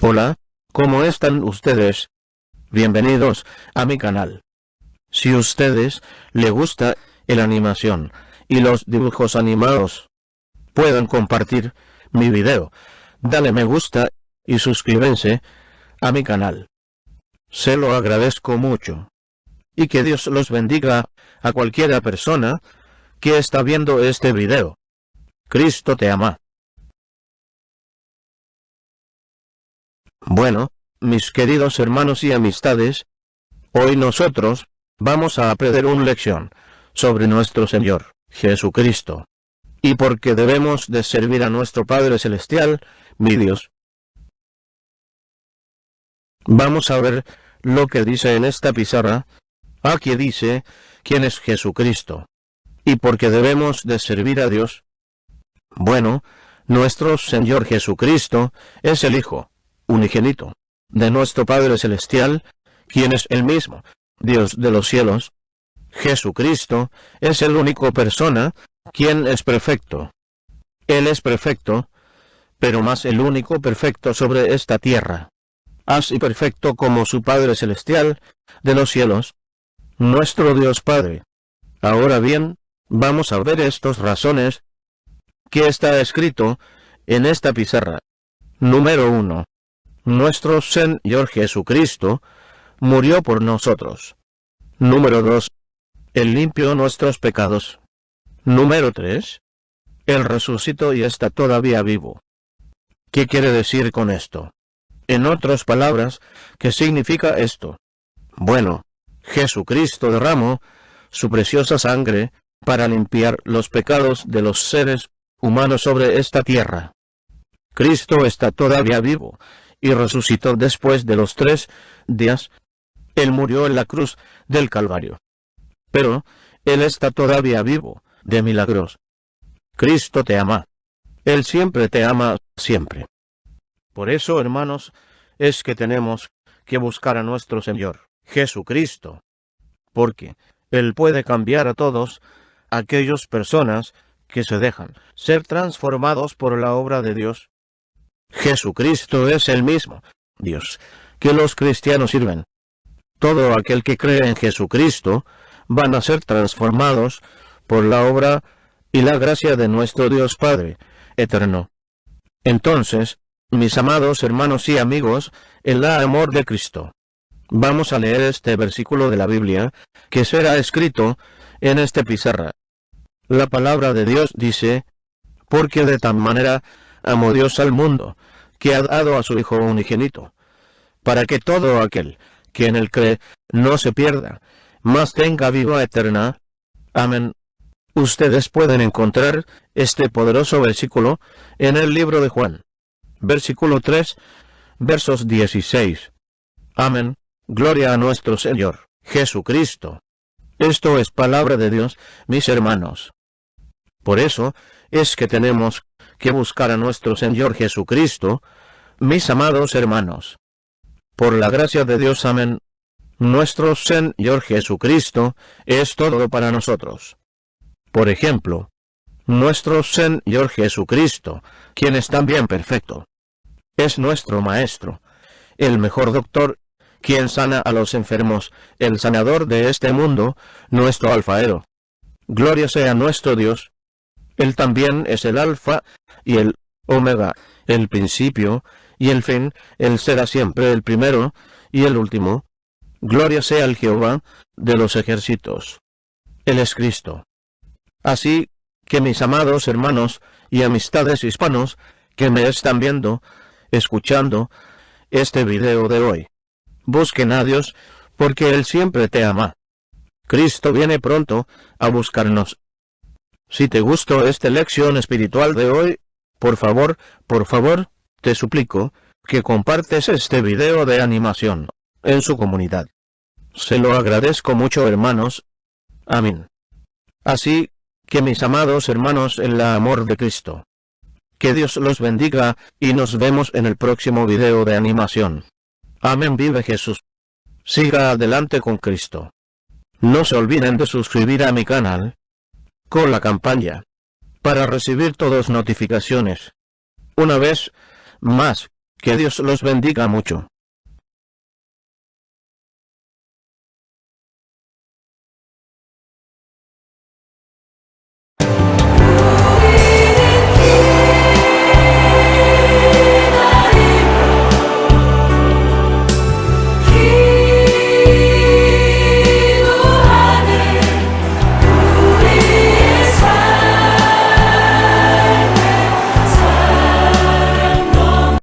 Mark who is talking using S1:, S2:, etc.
S1: Hola, ¿cómo están ustedes? Bienvenidos a mi canal. Si ustedes le gusta la animación y los dibujos animados, pueden compartir mi video, dale me gusta y suscríbanse a mi canal. Se lo agradezco mucho. Y que Dios los bendiga a cualquiera persona que está viendo este video. Cristo te ama. Bueno, mis queridos hermanos y amistades, hoy nosotros, vamos a aprender una lección, sobre nuestro Señor, Jesucristo. Y porque debemos de servir a nuestro Padre Celestial, mi Dios. Vamos a ver lo que dice en esta pizarra. Aquí dice, ¿quién es Jesucristo? Y porque debemos de servir a Dios. Bueno, nuestro Señor Jesucristo es el Hijo, unigénito, de nuestro Padre Celestial, quien es el mismo, Dios de los cielos. Jesucristo es el único persona quien es perfecto. Él es perfecto, pero más el único perfecto sobre esta tierra. Así perfecto como su Padre Celestial de los cielos, nuestro Dios Padre. Ahora bien, vamos a ver estas razones que está escrito en esta pizarra. Número 1 nuestro Señor Jesucristo murió por nosotros. Número 2. Él limpió nuestros pecados. Número 3. Él resucitó y está todavía vivo. ¿Qué quiere decir con esto? En otras palabras, ¿qué significa esto? Bueno, Jesucristo derramó su preciosa sangre para limpiar los pecados de los seres humanos sobre esta tierra. Cristo está todavía vivo, y resucitó después de los tres días. Él murió en la cruz del Calvario. Pero, Él está todavía vivo, de milagros. Cristo te ama. Él siempre te ama, siempre. Por eso, hermanos, es que tenemos que buscar a nuestro Señor, Jesucristo. Porque Él puede cambiar a todos aquellas personas que se dejan ser transformados por la obra de Dios Jesucristo es el mismo Dios que los cristianos sirven. Todo aquel que cree en Jesucristo van a ser transformados por la obra y la gracia de nuestro Dios Padre eterno. Entonces, mis amados hermanos y amigos, en la amor de Cristo, vamos a leer este versículo de la Biblia, que será escrito en este pizarra. La palabra de Dios dice, porque de tal manera amó Dios al mundo, que ha dado a su Hijo unigénito, para que todo aquel que en él cree no se pierda, mas tenga vida eterna. Amén. Ustedes pueden encontrar este poderoso versículo en el libro de Juan, versículo 3, versos 16. Amén. Gloria a nuestro Señor, Jesucristo. Esto es palabra de Dios, mis hermanos. Por eso es que tenemos que buscar a nuestro Señor Jesucristo, mis amados hermanos. Por la gracia de Dios, amén. Nuestro Señor Jesucristo es todo para nosotros. Por ejemplo, nuestro Señor Jesucristo, quien es también perfecto, es nuestro Maestro, el mejor doctor, quien sana a los enfermos, el sanador de este mundo, nuestro alfaero. Gloria sea nuestro Dios. Él también es el alfa y el Omega, el principio y el fin, Él será siempre el primero y el último. Gloria sea el Jehová de los ejércitos. Él es Cristo. Así que mis amados hermanos y amistades hispanos que me están viendo, escuchando este video de hoy, busquen a Dios porque Él siempre te ama. Cristo viene pronto a buscarnos. Si te gustó esta lección espiritual de hoy, por favor, por favor, te suplico, que compartes este video de animación, en su comunidad. Se lo agradezco mucho hermanos. Amén. Así, que mis amados hermanos en la amor de Cristo. Que Dios los bendiga, y nos vemos en el próximo video de animación. Amén vive Jesús. Siga adelante con Cristo. No se olviden de suscribir a mi canal. Con la campaña para recibir todas notificaciones. Una vez más, Que Dios los bendiga mucho.